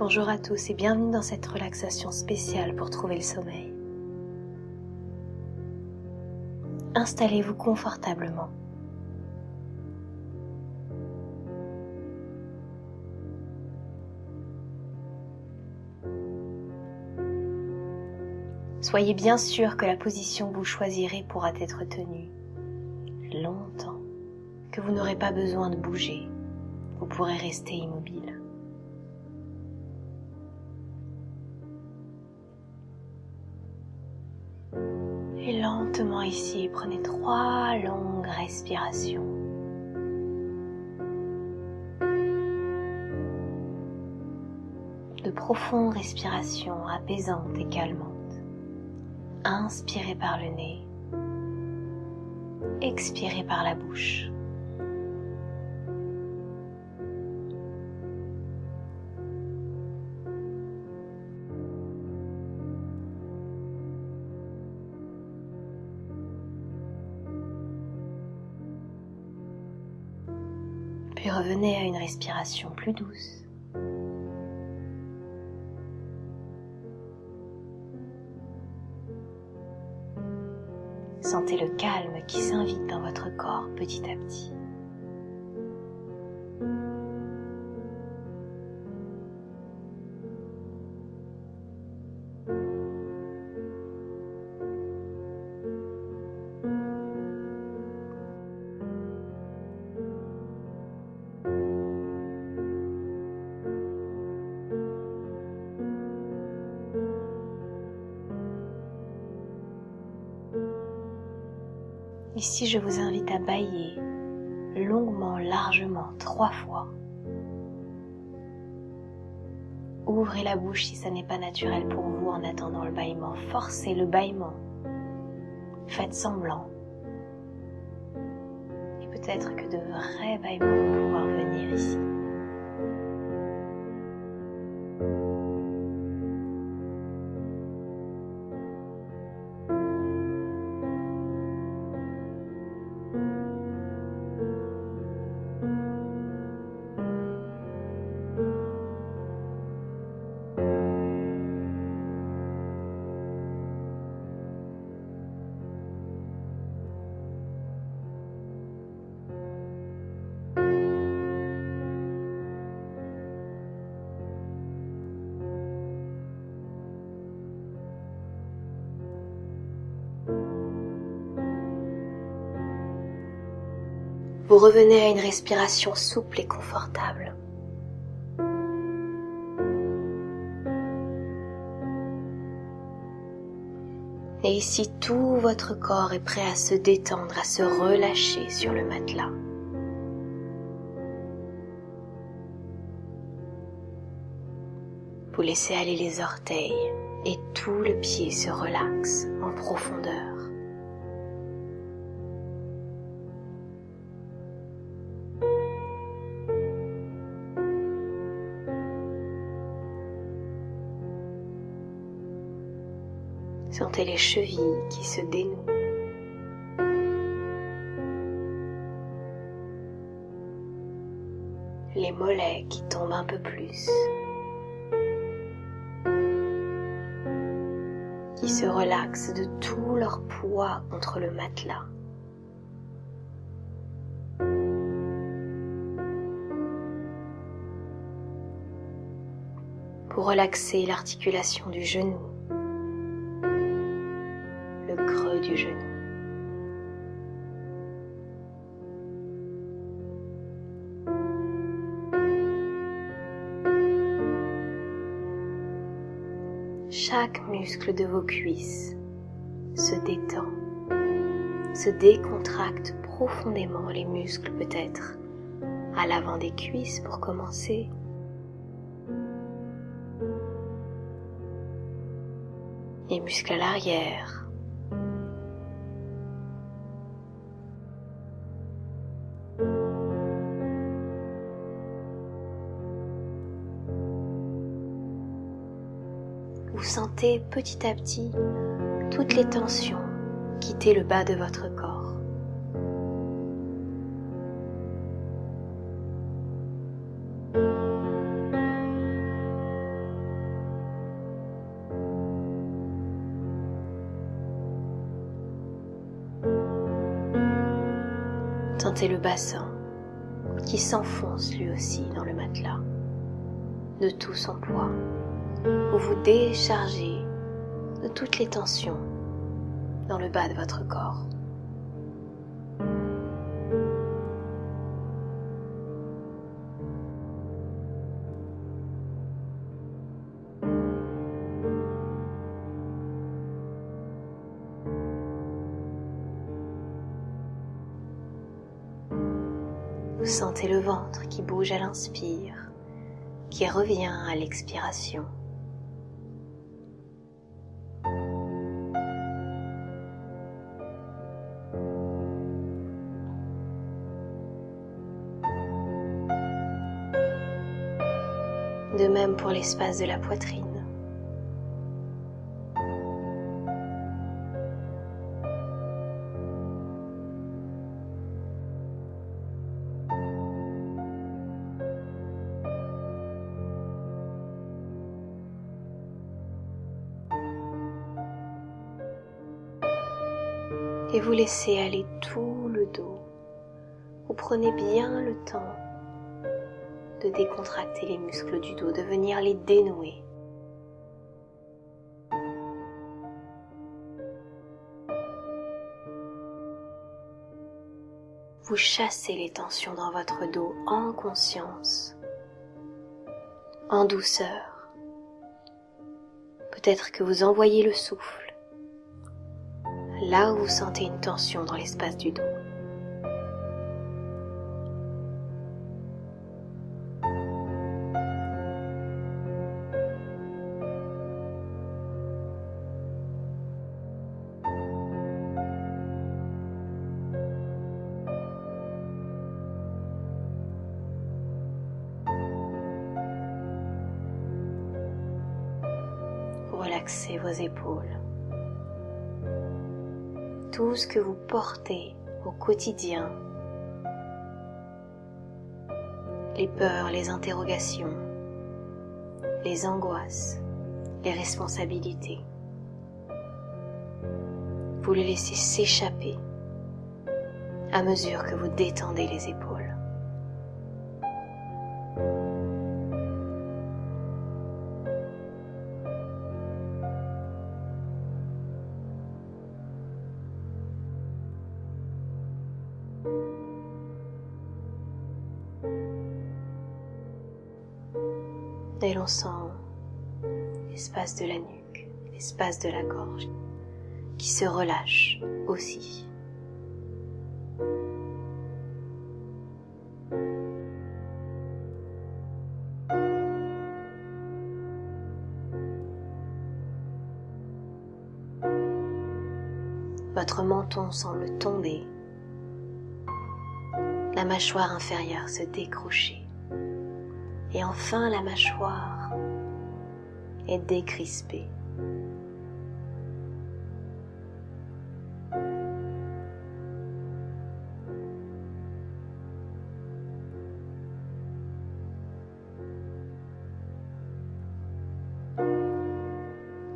Bonjour à tous et bienvenue dans cette relaxation spéciale pour trouver le sommeil. Installez-vous confortablement. Soyez bien sûr que la position que vous choisirez pourra être tenue longtemps, que vous n'aurez pas besoin de bouger, vous pourrez rester immobile. Ici, prenez trois longues respirations. De profondes respirations apaisantes et calmantes. Inspirez par le nez. Expirez par la bouche. À une respiration plus douce. Sentez le calme qui s'invite dans votre corps petit à petit. Ici, je vous invite à bailler longuement, largement, trois fois. Ouvrez la bouche si ça n'est pas naturel pour vous en attendant le bâillement. Forcez le bâillement. Faites semblant. Et peut-être que de vrais bâillements vont pouvoir venir ici. Vous revenez à une respiration souple et confortable. Et ici, tout votre corps est prêt à se détendre, à se relâcher sur le matelas. Vous laissez aller les orteils et tout le pied se relaxe en profondeur. Les chevilles qui se dénouent. Les mollets qui tombent un peu plus. Qui se relaxent de tout leur poids contre le matelas. Pour relaxer l'articulation du genou Chaque muscle de vos cuisses se détend, se décontracte profondément les muscles peut-être à l'avant des cuisses pour commencer. Les muscles à l'arrière, vous sentez petit à petit toutes les tensions quitter le bas de votre corps. Tentez le bassin qui s'enfonce lui aussi dans le matelas de tout son poids où vous déchargez de toutes les tensions dans le bas de votre corps. Vous sentez le ventre qui bouge à l'inspire, qui revient à l'expiration. De même pour l'espace de la poitrine. et vous laissez aller tout le dos. Vous prenez bien le temps de décontracter les muscles du dos, de venir les dénouer. Vous chassez les tensions dans votre dos en conscience, en douceur. Peut-être que vous envoyez le souffle là où vous sentez une tension dans l'espace du dos. Relaxez vos épaules tout ce que vous portez au quotidien, les peurs, les interrogations, les angoisses, les responsabilités. Vous les laissez s'échapper à mesure que vous détendez les épaules. L'espace de la nuque, l'espace de la gorge qui se relâche aussi. Votre menton semble tomber, la mâchoire inférieure se décrocher et enfin la mâchoire est décrispée.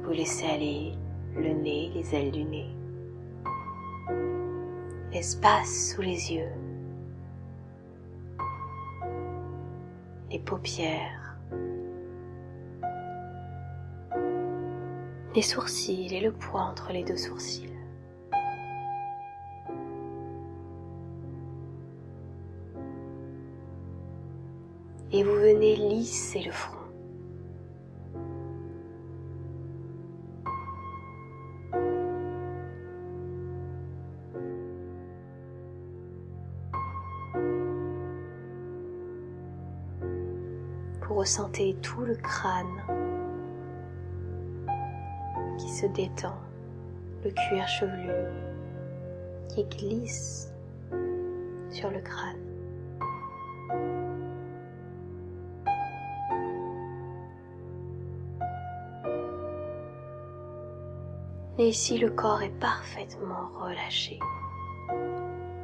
Vous laissez aller le nez, les ailes du nez, l'espace sous les yeux, les paupières, les sourcils et le poids entre les deux sourcils. Et vous venez lisser le front. Vous ressentez tout le crâne détend, le cuir chevelu qui glisse sur le crâne. Et ici, le corps est parfaitement relâché,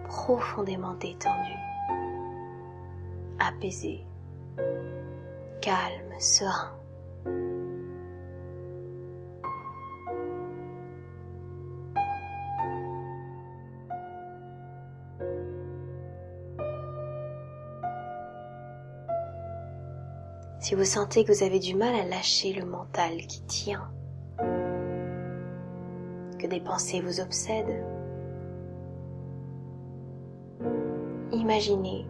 profondément détendu, apaisé calme, serein. Si vous sentez que vous avez du mal à lâcher le mental qui tient, que des pensées vous obsèdent, imaginez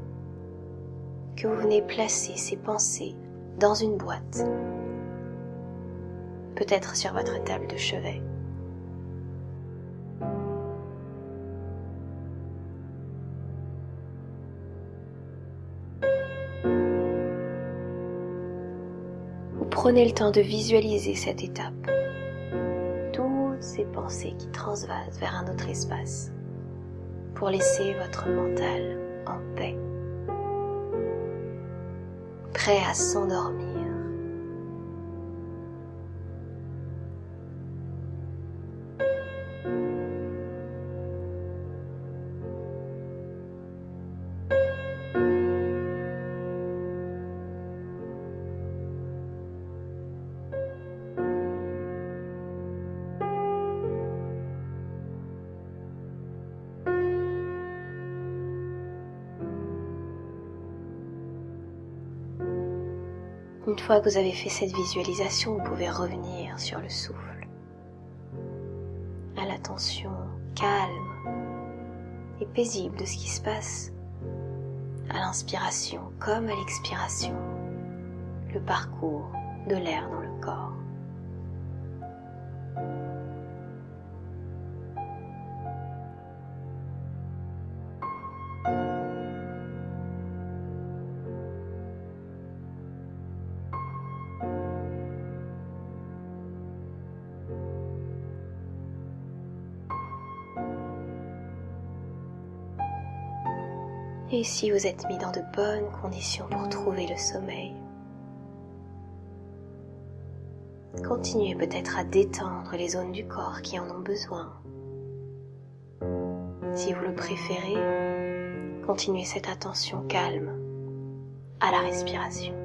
que vous venez placer ces pensées dans une boîte, peut-être sur votre table de chevet. Prenez le temps de visualiser cette étape, toutes ces pensées qui transvasent vers un autre espace, pour laisser votre mental en paix prêt à s'endormir. Une fois que vous avez fait cette visualisation, vous pouvez revenir sur le souffle, à l'attention calme et paisible de ce qui se passe. À l'inspiration comme à l'expiration, le parcours de l'air dans le corps. Et si vous êtes mis dans de bonnes conditions pour trouver le sommeil, continuez peut-être à détendre les zones du corps qui en ont besoin. Si vous le préférez, continuez cette attention calme à la respiration.